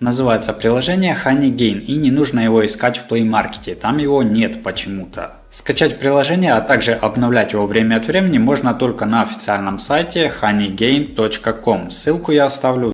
Называется приложение HoneyGain и не нужно его искать в Play Market, там его нет почему-то. Скачать приложение, а также обновлять его время от времени можно только на официальном сайте honeygain.com. Ссылку я оставлю